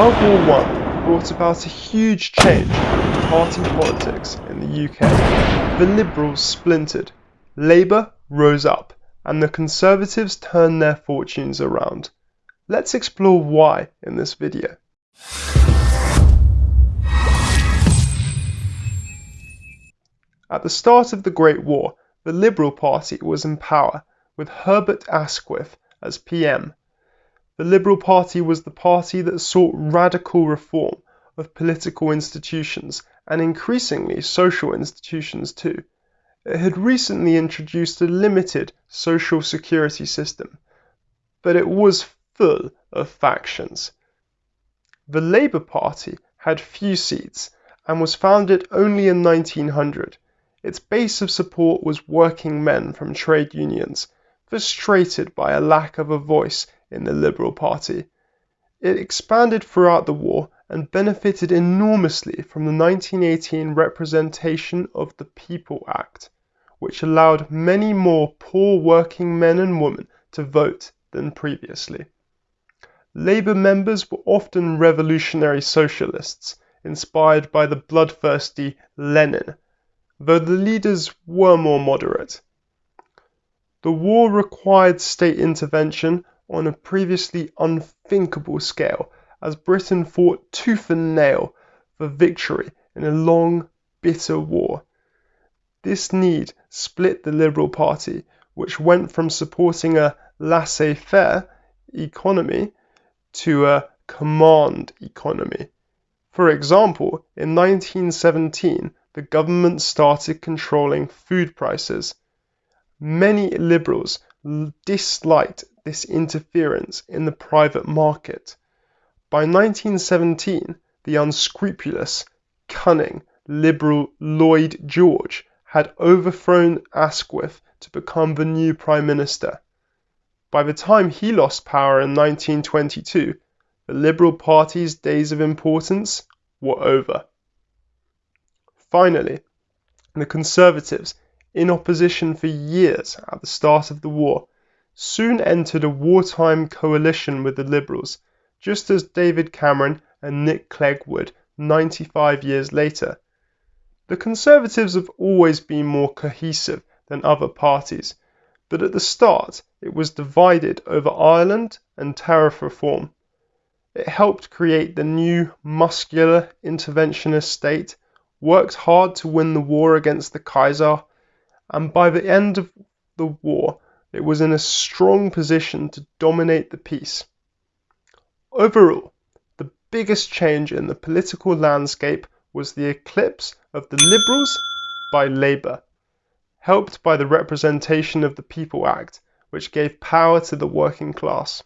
World War I brought about a huge change in party politics in the UK. The Liberals splintered, Labour rose up, and the Conservatives turned their fortunes around. Let's explore why in this video. At the start of the Great War, the Liberal Party was in power, with Herbert Asquith as PM the Liberal Party was the party that sought radical reform of political institutions and increasingly social institutions too. It had recently introduced a limited social security system, but it was full of factions. The Labour Party had few seats and was founded only in 1900. Its base of support was working men from trade unions, frustrated by a lack of a voice in the Liberal Party. It expanded throughout the war and benefited enormously from the 1918 Representation of the People Act, which allowed many more poor working men and women to vote than previously. Labour members were often revolutionary socialists, inspired by the bloodthirsty Lenin, though the leaders were more moderate. The war required state intervention on a previously unthinkable scale as Britain fought tooth and nail for victory in a long, bitter war. This need split the Liberal Party, which went from supporting a laissez faire economy to a command economy. For example, in 1917, the government started controlling food prices. Many liberals disliked this interference in the private market. By 1917, the unscrupulous, cunning Liberal Lloyd George had overthrown Asquith to become the new Prime Minister. By the time he lost power in 1922, the Liberal Party's days of importance were over. Finally, the Conservatives, in opposition for years at the start of the war, soon entered a wartime coalition with the Liberals, just as David Cameron and Nick Clegg would 95 years later. The Conservatives have always been more cohesive than other parties, but at the start it was divided over Ireland and tariff reform. It helped create the new muscular interventionist state, worked hard to win the war against the Kaiser, and by the end of the war it was in a strong position to dominate the peace. Overall, the biggest change in the political landscape was the eclipse of the Liberals by Labour, helped by the Representation of the People Act, which gave power to the working class.